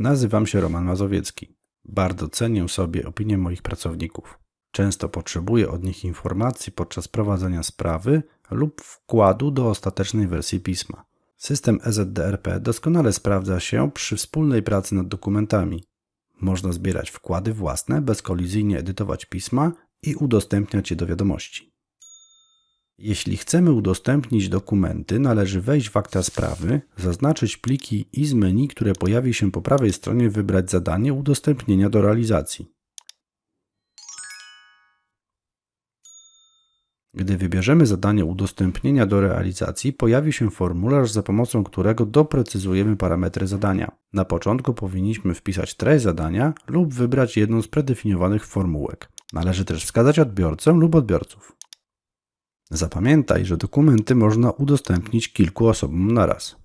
Nazywam się Roman Mazowiecki. Bardzo cenię sobie opinię moich pracowników. Często potrzebuję od nich informacji podczas prowadzenia sprawy lub wkładu do ostatecznej wersji pisma. System EZDRP doskonale sprawdza się przy wspólnej pracy nad dokumentami. Można zbierać wkłady własne, bezkolizyjnie edytować pisma i udostępniać je do wiadomości. Jeśli chcemy udostępnić dokumenty, należy wejść w akta sprawy, zaznaczyć pliki i z menu, które pojawi się po prawej stronie, wybrać zadanie udostępnienia do realizacji. Gdy wybierzemy zadanie udostępnienia do realizacji, pojawi się formularz, za pomocą którego doprecyzujemy parametry zadania. Na początku powinniśmy wpisać treść zadania lub wybrać jedną z predefiniowanych formułek. Należy też wskazać odbiorcę lub odbiorców. Zapamiętaj, że dokumenty można udostępnić kilku osobom naraz.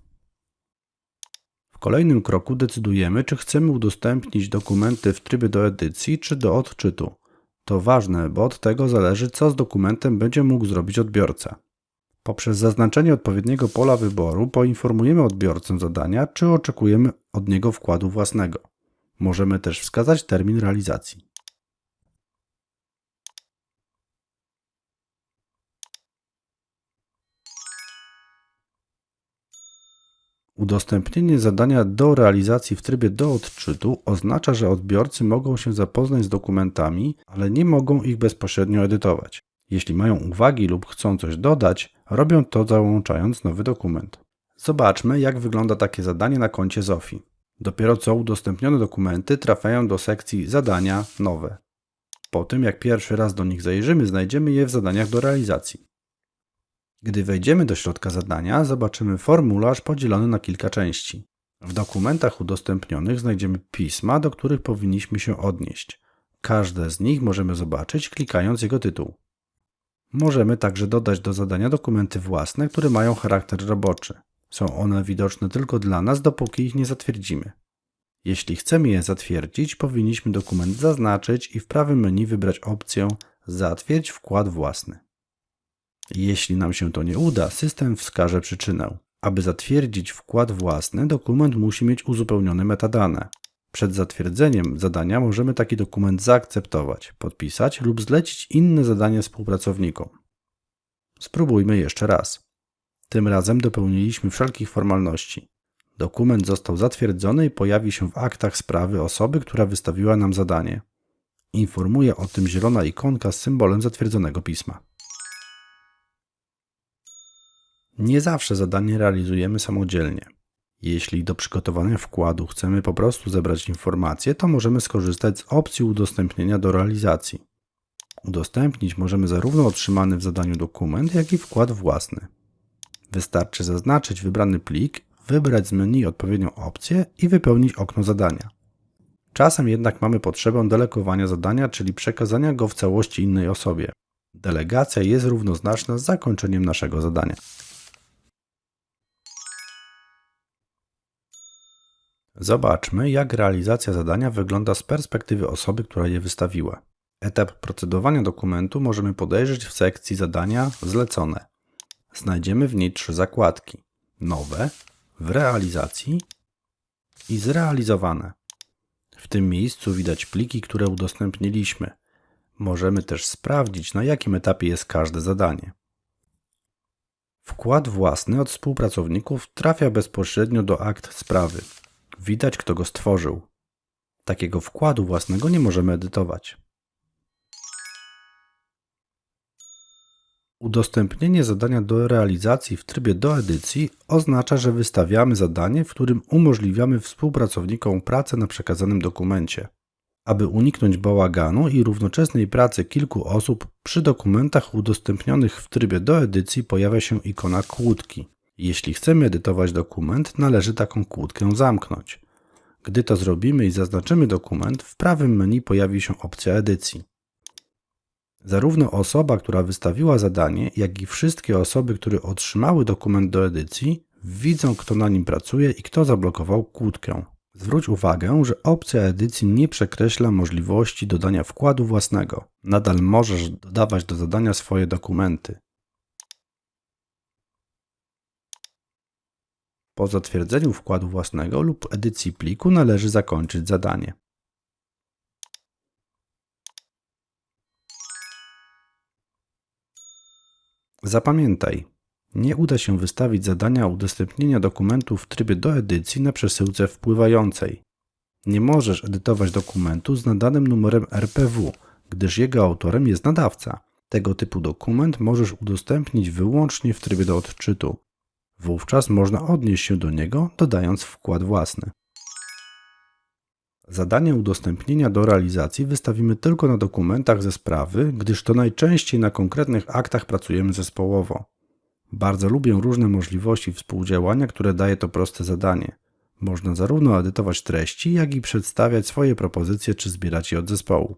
W kolejnym kroku decydujemy, czy chcemy udostępnić dokumenty w trybie do edycji czy do odczytu. To ważne, bo od tego zależy, co z dokumentem będzie mógł zrobić odbiorca. Poprzez zaznaczenie odpowiedniego pola wyboru poinformujemy odbiorcę zadania, czy oczekujemy od niego wkładu własnego. Możemy też wskazać termin realizacji. Udostępnienie zadania do realizacji w trybie do odczytu oznacza, że odbiorcy mogą się zapoznać z dokumentami, ale nie mogą ich bezpośrednio edytować. Jeśli mają uwagi lub chcą coś dodać, robią to załączając nowy dokument. Zobaczmy, jak wygląda takie zadanie na koncie Zofi. Dopiero co udostępnione dokumenty trafiają do sekcji Zadania nowe. Po tym, jak pierwszy raz do nich zajrzymy, znajdziemy je w zadaniach do realizacji. Gdy wejdziemy do środka zadania, zobaczymy formularz podzielony na kilka części. W dokumentach udostępnionych znajdziemy pisma, do których powinniśmy się odnieść. Każde z nich możemy zobaczyć klikając jego tytuł. Możemy także dodać do zadania dokumenty własne, które mają charakter roboczy. Są one widoczne tylko dla nas, dopóki ich nie zatwierdzimy. Jeśli chcemy je zatwierdzić, powinniśmy dokument zaznaczyć i w prawym menu wybrać opcję Zatwierdź wkład własny. Jeśli nam się to nie uda, system wskaże przyczynę. Aby zatwierdzić wkład własny, dokument musi mieć uzupełnione metadane. Przed zatwierdzeniem zadania możemy taki dokument zaakceptować, podpisać lub zlecić inne zadanie współpracownikom. Spróbujmy jeszcze raz. Tym razem dopełniliśmy wszelkich formalności. Dokument został zatwierdzony i pojawi się w aktach sprawy osoby, która wystawiła nam zadanie. Informuje o tym zielona ikonka z symbolem zatwierdzonego pisma. Nie zawsze zadanie realizujemy samodzielnie. Jeśli do przygotowania wkładu chcemy po prostu zebrać informacje, to możemy skorzystać z opcji udostępnienia do realizacji. Udostępnić możemy zarówno otrzymany w zadaniu dokument, jak i wkład własny. Wystarczy zaznaczyć wybrany plik, wybrać z menu odpowiednią opcję i wypełnić okno zadania. Czasem jednak mamy potrzebę delegowania zadania, czyli przekazania go w całości innej osobie. Delegacja jest równoznaczna z zakończeniem naszego zadania. Zobaczmy, jak realizacja zadania wygląda z perspektywy osoby, która je wystawiła. Etap procedowania dokumentu możemy podejrzeć w sekcji zadania Zlecone. Znajdziemy w niej trzy zakładki: Nowe, w realizacji i zrealizowane. W tym miejscu widać pliki, które udostępniliśmy. Możemy też sprawdzić, na jakim etapie jest każde zadanie. Wkład własny od współpracowników trafia bezpośrednio do akt sprawy. Widać, kto go stworzył. Takiego wkładu własnego nie możemy edytować. Udostępnienie zadania do realizacji w trybie do edycji oznacza, że wystawiamy zadanie, w którym umożliwiamy współpracownikom pracę na przekazanym dokumencie. Aby uniknąć bałaganu i równoczesnej pracy kilku osób, przy dokumentach udostępnionych w trybie do edycji pojawia się ikona kłódki. Jeśli chcemy edytować dokument, należy taką kłódkę zamknąć. Gdy to zrobimy i zaznaczymy dokument, w prawym menu pojawi się opcja edycji. Zarówno osoba, która wystawiła zadanie, jak i wszystkie osoby, które otrzymały dokument do edycji, widzą, kto na nim pracuje i kto zablokował kłódkę. Zwróć uwagę, że opcja edycji nie przekreśla możliwości dodania wkładu własnego. Nadal możesz dodawać do zadania swoje dokumenty. Po zatwierdzeniu wkładu własnego lub edycji pliku należy zakończyć zadanie. Zapamiętaj, nie uda się wystawić zadania udostępnienia dokumentu w trybie do edycji na przesyłce wpływającej. Nie możesz edytować dokumentu z nadanym numerem RPW, gdyż jego autorem jest nadawca. Tego typu dokument możesz udostępnić wyłącznie w trybie do odczytu. Wówczas można odnieść się do niego, dodając wkład własny. Zadanie udostępnienia do realizacji wystawimy tylko na dokumentach ze sprawy, gdyż to najczęściej na konkretnych aktach pracujemy zespołowo. Bardzo lubię różne możliwości współdziałania, które daje to proste zadanie. Można zarówno edytować treści, jak i przedstawiać swoje propozycje czy zbierać je od zespołu.